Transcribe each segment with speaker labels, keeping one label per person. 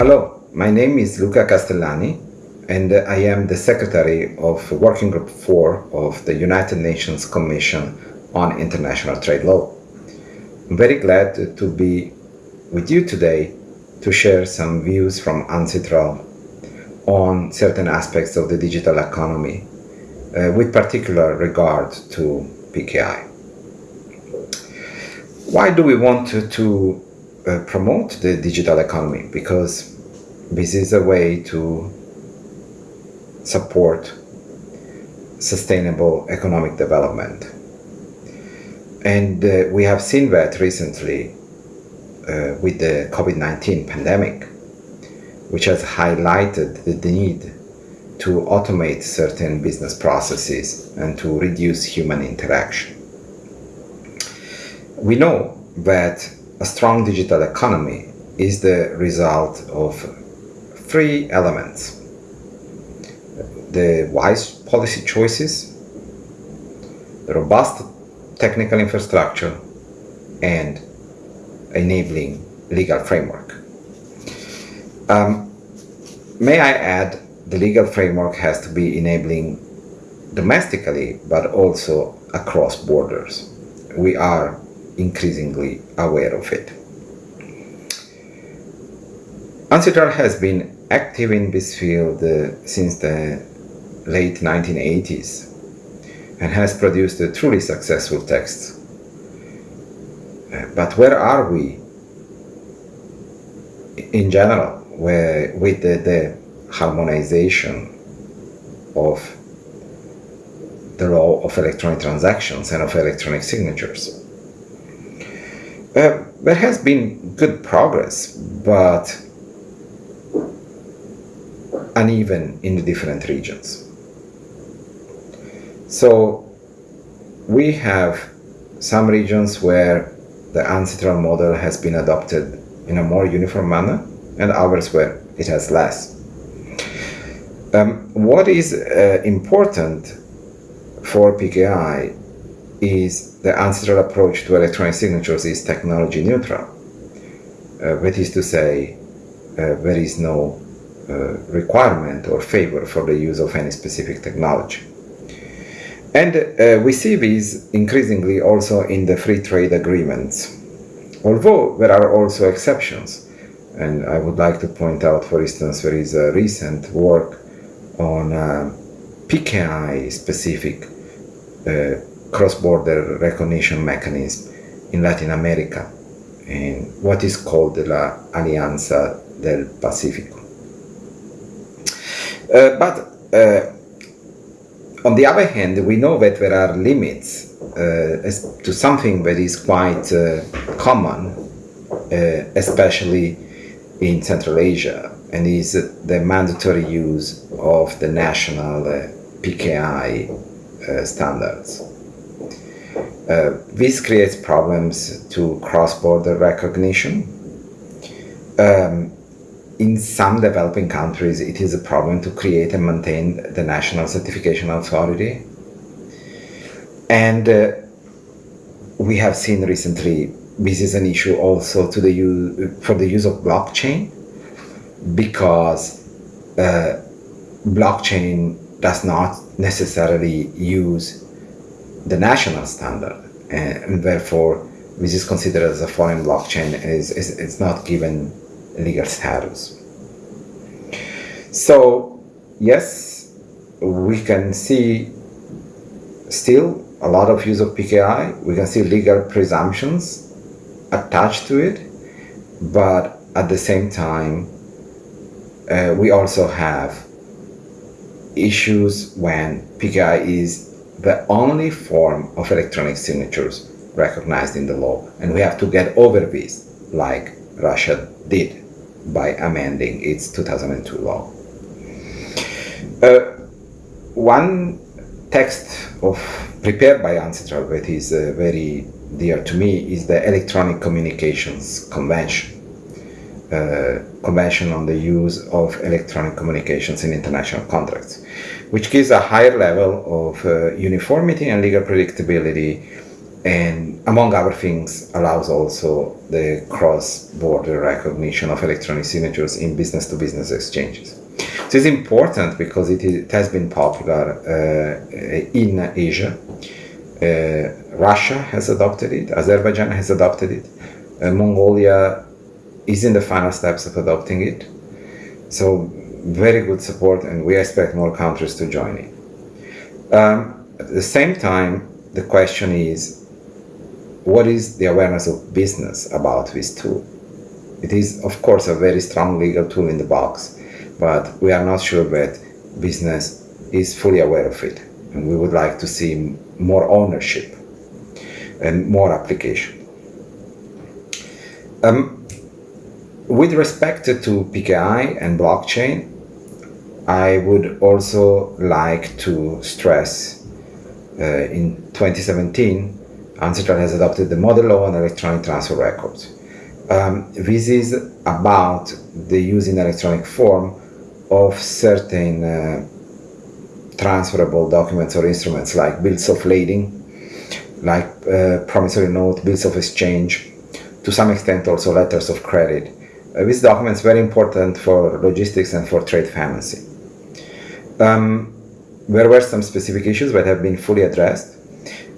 Speaker 1: Hello, my name is Luca Castellani and I am the Secretary of Working Group 4 of the United Nations Commission on International Trade Law. I'm very glad to be with you today to share some views from UNCITRAL on certain aspects of the digital economy, uh, with particular regard to PKI. Why do we want to, to uh, promote the digital economy? Because this is a way to support sustainable economic development. And uh, we have seen that recently uh, with the COVID-19 pandemic, which has highlighted the need to automate certain business processes and to reduce human interaction. We know that a strong digital economy is the result of three elements. The wise policy choices, the robust technical infrastructure, and enabling legal framework. Um, may I add, the legal framework has to be enabling domestically, but also across borders. We are increasingly aware of it. UNCITRAL has been active in this field uh, since the late 1980s and has produced a truly successful text but where are we in general where, with the, the harmonization of the law of electronic transactions and of electronic signatures? Uh, there has been good progress, but uneven in the different regions. So we have some regions where the UNCITRAL model has been adopted in a more uniform manner and others where it has less. Um, what is uh, important for PKI is the UNCITRAL approach to electronic signatures is technology neutral. Uh, that is to say, uh, there is no requirement or favor for the use of any specific technology. And uh, we see these increasingly also in the free trade agreements, although there are also exceptions. And I would like to point out, for instance, there is a recent work on uh, PKI specific uh, cross-border recognition mechanism in Latin America, in what is called la Alianza del Pacífico. Uh, but uh, on the other hand, we know that there are limits uh, to something that is quite common, especially in Central Asia, and is the mandatory use of the national PKI standards. Uh, this creates problems to cross-border recognition. Um, in some developing countries, it is a problem to create and maintain the national certification authority. And uh, we have seen recently, this is an issue also to the use, for the use of blockchain, because uh, blockchain does not necessarily use the national standard, and therefore this is considered as a foreign blockchain, is it's not given legal status. So, yes, we can see still a lot of use of PKI. We can see legal presumptions attached to it, but at the same time, uh, we also have issues when PKI is the only form of electronic signatures recognized in the law. And we have to get over this, like Russia did by amending its 2002 law. Uh, one text of prepared by UNCITRAL that is uh, very dear to me is the Electronic Communications Convention. Uh, convention on the use of electronic communications in international contracts, which gives a higher level of uh, uniformity and legal predictability and among other things allows also the cross-border recognition of electronic signatures in business-to-business exchanges. So it's important because it, is, it has been popular uh, in Asia. Uh, Russia has adopted it, Azerbaijan has adopted it, uh, Mongolia is in the final steps of adopting it. So very good support and we expect more countries to join it. Um, at the same time, the question is, what is the awareness of business about this tool? It is, of course, a very strong legal tool in the box, but we are not sure that business is fully aware of it. And we would like to see more ownership and more application. Um, with respect to PKI and blockchain, I would also like to stress uh, in 2017 UNCITRAL has adopted the model law on electronic transfer records. Um, this is about the use in electronic form of certain uh, transferable documents or instruments like bills of lading, like uh, promissory note, bills of exchange, to some extent also letters of credit. Uh, this document is very important for logistics and for trade financing. Um, there were some specific issues that have been fully addressed.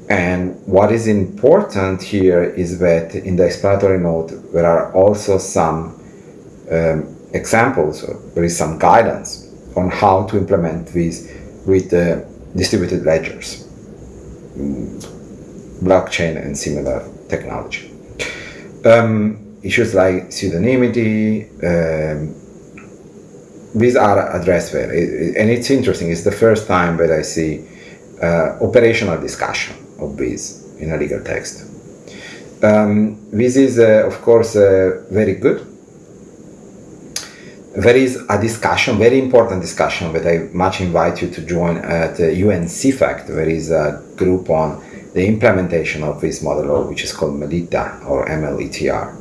Speaker 1: And what is important here is that in the explanatory note, there are also some um, examples, there is some guidance on how to implement these with distributed ledgers, mm, blockchain and similar technology. Um, issues like pseudonymity, um, these are addressed there. and it's interesting, it's the first time that I see uh, operational discussion of this in a legal text. Um, this is, uh, of course, uh, very good. There is a discussion, very important discussion, that I much invite you to join at uh, UN There is a group on the implementation of this model which is called MELITA or MLETR.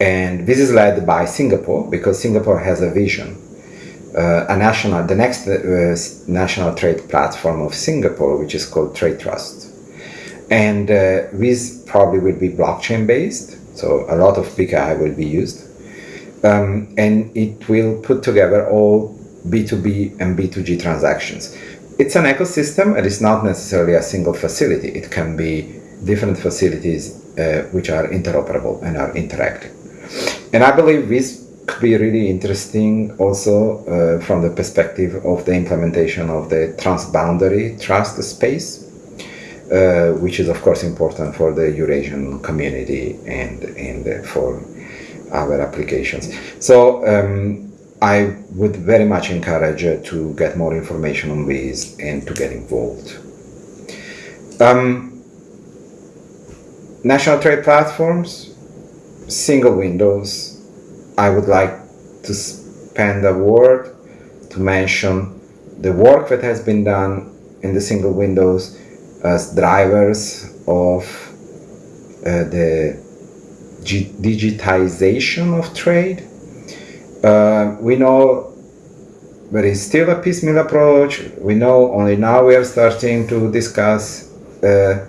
Speaker 1: And this is led by Singapore because Singapore has a vision. Uh, a national, the next uh, national trade platform of Singapore, which is called Trade Trust. And uh, this probably will be blockchain based, so a lot of PKI will be used. Um, and it will put together all B2B and B2G transactions. It's an ecosystem and it's not necessarily a single facility. It can be different facilities uh, which are interoperable and are interacting. And I believe this could be really interesting also uh, from the perspective of the implementation of the transboundary trust space uh, which is of course important for the Eurasian community and, and for our applications. So um, I would very much encourage uh, to get more information on these and to get involved. Um, national trade platforms, single windows. I would like to spend a word to mention the work that has been done in the single windows as drivers of uh, the digitization of trade. Uh, we know there is still a piecemeal approach. We know only now we are starting to discuss uh,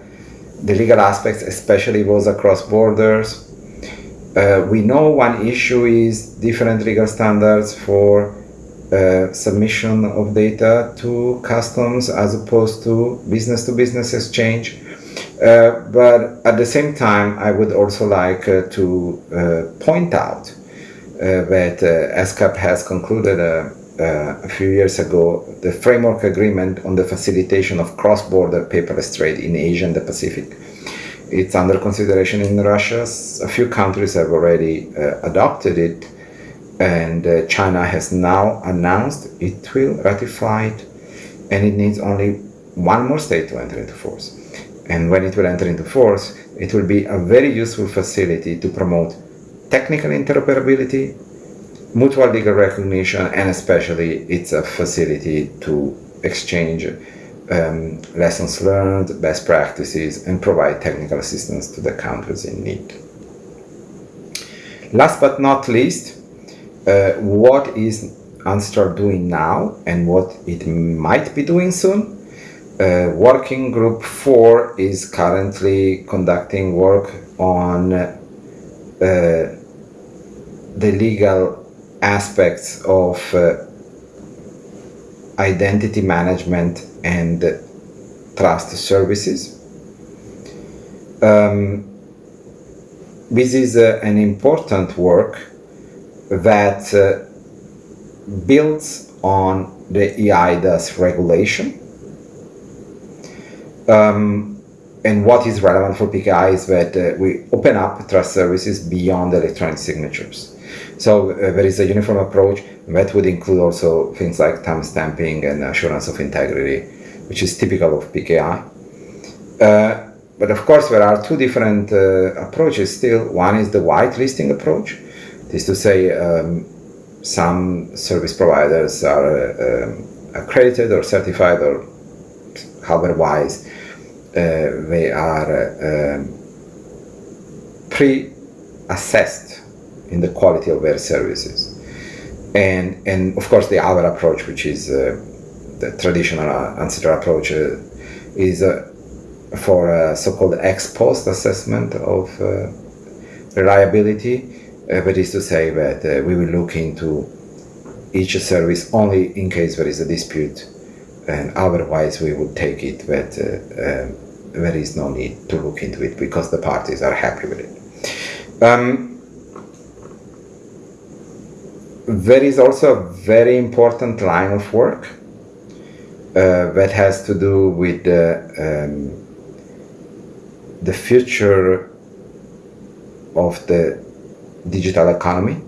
Speaker 1: the legal aspects, especially those across borders. Uh, we know one issue is different legal standards for uh, submission of data to customs as opposed to business to business exchange. Uh, but at the same time, I would also like uh, to uh, point out uh, that ESCAP has concluded a few years ago the framework agreement on the facilitation of cross-border paperless trade in Asia and the Pacific. It's under consideration in Russia. A few countries have already adopted it and uh, China has now announced it will ratify it and it needs only one more state to enter into force. And when it will enter into force, it will be a very useful facility to promote technical interoperability, mutual legal recognition, and especially it's a facility to exchange um, lessons learned, best practices, and provide technical assistance to the countries in need. Last but not least, uh, what is UNCITRAL doing now and what it might be doing soon. Uh, working group 4 is currently conducting work on uh, the legal aspects of uh, identity management and trust services. Um, this is uh, an important work that uh, builds on the eIDAS regulation. Um, and what is relevant for PKI is that uh, we open up trust services beyond electronic signatures. So uh, there is a uniform approach that would include also things like timestamping and assurance of integrity, which is typical of PKI. Uh, but of course, there are two different uh, approaches still. One is the whitelisting approach. Is to say, um, some service providers are um, accredited or certified or otherwise uh, they are um, pre-assessed in the quality of their services. And, and of course, the other approach, which is uh, the traditional UNCITRAL approach, uh, is uh, for a so-called ex post assessment of uh, reliability. Uh, that is to say that uh, we will look into each service only in case there is a dispute, and otherwise we would take it that um, there is no need to look into it because the parties are happy with it. Um, there is also a very important line of work uh, that has to do with the, um, the future of the digital economy.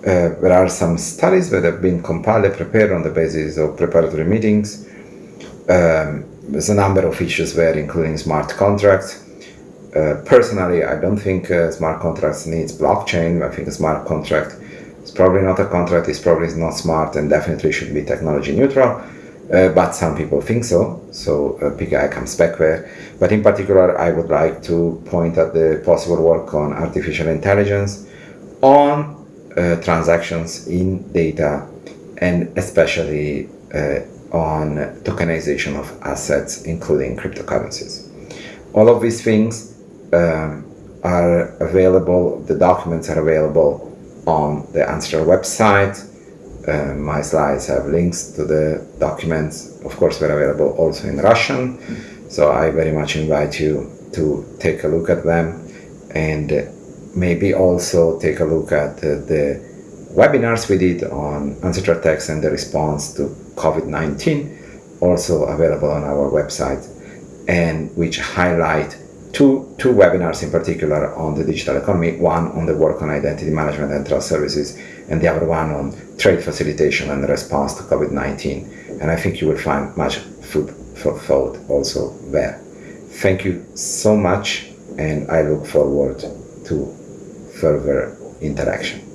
Speaker 1: Uh, there are some studies that have been compiled and prepared on the basis of preparatory meetings. Um, there's a number of issues there, including smart contracts. Uh, personally, I don't think uh, smart contracts needs blockchain. I think a smart contract is probably not a contract, it's probably not smart and definitely should be technology neutral. Uh, but some people think so, so uh, comes back there. But in particular, I would like to point at the possible work on artificial intelligence, on uh, transactions in data, and especially uh, on tokenization of assets, including cryptocurrencies. All of these things um, are available, the documents are available on the UNCITRAL website. Uh, my slides have links to the documents. Of course, they're available also in Russian. So I very much invite you to take a look at them and maybe also take a look at uh, the webinars we did on UNCITRAL text and the response to COVID-19, also available on our website, and which highlight two, two webinars in particular on the digital economy, one on the work on identity management and trust services, and the other one on trade facilitation and response to COVID-19. And I think you will find much food for thought also there. Thank you so much, and I look forward to further interaction.